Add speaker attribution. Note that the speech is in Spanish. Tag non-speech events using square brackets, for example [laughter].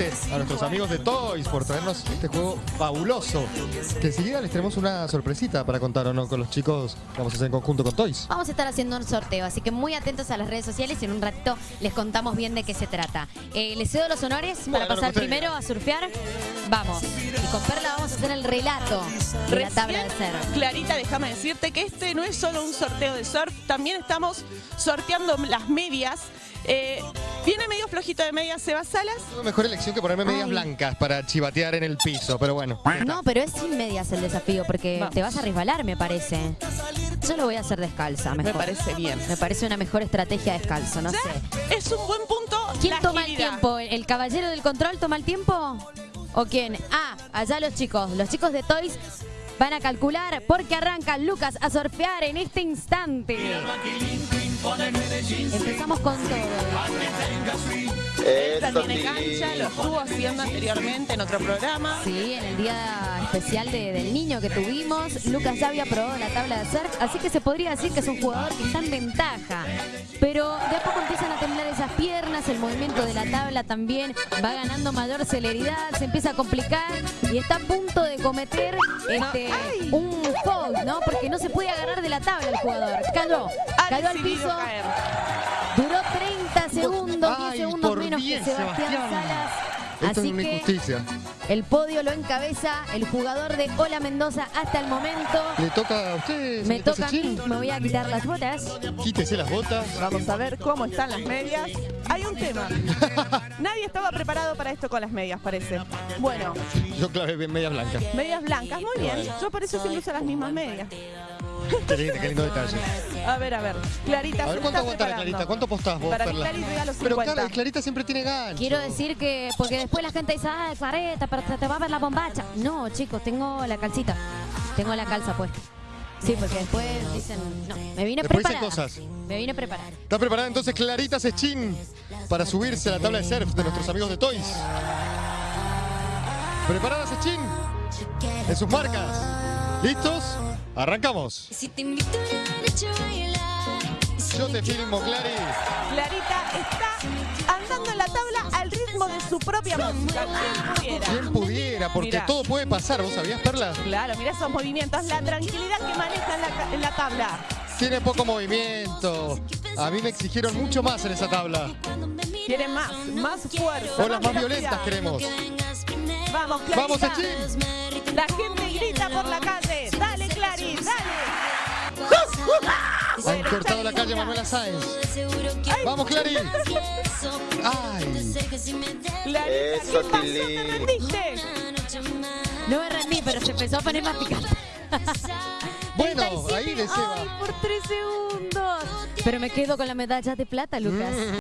Speaker 1: nuevamente a nuestros amigos de Toys por traernos este juego fabuloso. Que enseguida les tenemos una sorpresita para contar o no con los chicos que vamos a hacer en conjunto con Toys.
Speaker 2: Vamos a estar haciendo un sorteo, así que muy atentos a las redes sociales y en un ratito les contamos bien de qué se trata. Eh, les cedo los honores para
Speaker 1: Bueno,
Speaker 2: pasar primero a surfear. Vamos. Y con Perla vamos a hacer el relato de la tabla de surf.
Speaker 3: Clarita, déjame decirte que este no es solo un sorteo de surf, también estamos sorteando las medias. Eh, viene medio flojito de medias Sebas Salas.
Speaker 1: Tuve mejor elección que ponerme medias
Speaker 2: Ay.
Speaker 1: blancas para chivatear en el piso, pero bueno.
Speaker 2: No, pero es sin medias el desafío, porque
Speaker 3: Vamos.
Speaker 2: te vas a resbalar, me parece. Yo lo voy a hacer descalza, mejor.
Speaker 3: Me parece bien.
Speaker 2: Me parece una mejor estrategia descalzo, no
Speaker 3: Ya
Speaker 2: sé.
Speaker 3: Es un buen punto.
Speaker 2: ¿Quién
Speaker 3: la
Speaker 2: toma el tiempo? ¿El caballero del control toma el tiempo? ¿O quién? Ah, allá los chicos. Los chicos de Toys van a calcular porque arranca Lucas a surfear en este instante. Empezamos con todo.
Speaker 3: Él también en cancha, lo estuvo haciendo anteriormente en otro programa.
Speaker 2: Sí, en el día especial de- del niño que tuvimos, Lucas ya había probado la tabla de surf, así que se podría decir que es un jugador que está en ventaja. Pero de a poco empiezan a temblar esas piernas, el movimiento de la tabla también va ganando mayor celeridad, se empieza a complicar y está a punto de cometer este, un foul, ¿no? Porque no se puede agarrar de la tabla el jugador. Cayó, cayó al piso,
Speaker 3: caer.
Speaker 2: duró 30 segundos, 10
Speaker 1: Ay,
Speaker 2: segundos
Speaker 1: por
Speaker 2: menos que Sebastián,
Speaker 1: Sebastián.
Speaker 2: Salas.
Speaker 1: Esto
Speaker 2: Así
Speaker 1: es una
Speaker 2: que
Speaker 1: injusticia.
Speaker 2: el podio lo encabeza el jugador de Hola Mendoza hasta el momento.
Speaker 1: Le toca a usted,
Speaker 2: Me toca a mí, me voy a quitar las botas.
Speaker 1: Quítese las botas.
Speaker 3: Vamos a ver cómo están las medias. Hay un tema. [laughs] Nadie estaba preparado para esto con las medias, parece. Bueno,
Speaker 1: Yo clavé bien medias blancas.
Speaker 3: medias blancas, muy bien. Yo por eso siempre uso las mismas medias.
Speaker 1: Qué lindo, qué lindo detalle.
Speaker 3: A ver, a ver. Clarita,
Speaker 1: A ver cuánto
Speaker 3: preparando.
Speaker 1: Clarita. ¿Cuánto postás vos,
Speaker 3: Para
Speaker 1: Perla?
Speaker 3: Clarita regalo
Speaker 1: Pero
Speaker 3: 50.
Speaker 1: Clara- Clarita siempre tiene gancho.
Speaker 2: Quiero decir que, porque después la gente dice, ay, Clareta, pero te, te va a ver la bombacha. No, chicos, tengo la calcita. Tengo la calza puesta. Sí, porque después dicen, no, me vine
Speaker 1: Después dicen
Speaker 2: preparada.
Speaker 1: cosas.
Speaker 2: Me vine preparada.
Speaker 1: ¿Está preparada entonces Clarita Sechín para subirse a la tabla de surf de nuestros amigos de Toys? ¿Preparada Sechín? En sus marcas. ¿Listos? Arrancamos.
Speaker 4: Si te invito a una noche a bailar.
Speaker 1: Yo te filmo, Clary.
Speaker 3: Clarita está andando en la tabla al ritmo de su propia música. ¿Quién pudiera?
Speaker 1: ¿Quién pudiera? Porque
Speaker 3: Mirá.
Speaker 1: todo puede pasar, ¿vos sabías, Perla?
Speaker 3: Claro, mira esos movimientos, la tranquilidad que maneja en la, ca- en la tabla.
Speaker 1: Tiene poco movimiento. A mí me exigieron mucho más en esa tabla.
Speaker 3: Quiere más, más fuerza.
Speaker 1: Olas más
Speaker 3: velocidad.
Speaker 1: violentas queremos.
Speaker 3: Vamos, Clarita.
Speaker 1: Vamos, Sechín.
Speaker 3: La gente grita por la calle.
Speaker 1: Han cortado la calle Manuela Sáenz. Vamos, Clary. Ay.
Speaker 3: Clarita,
Speaker 5: Eso,
Speaker 3: ¿qué pasó?
Speaker 5: Tilly.
Speaker 3: ¿Te rendiste?
Speaker 2: No me rendí, pero se empezó a poner más picante. [laughs]
Speaker 1: Bueno,
Speaker 2: 37.
Speaker 1: ahí de Seba.
Speaker 2: Ay, por tres segundos. Pero me quedo con la medalla de plata, Lucas.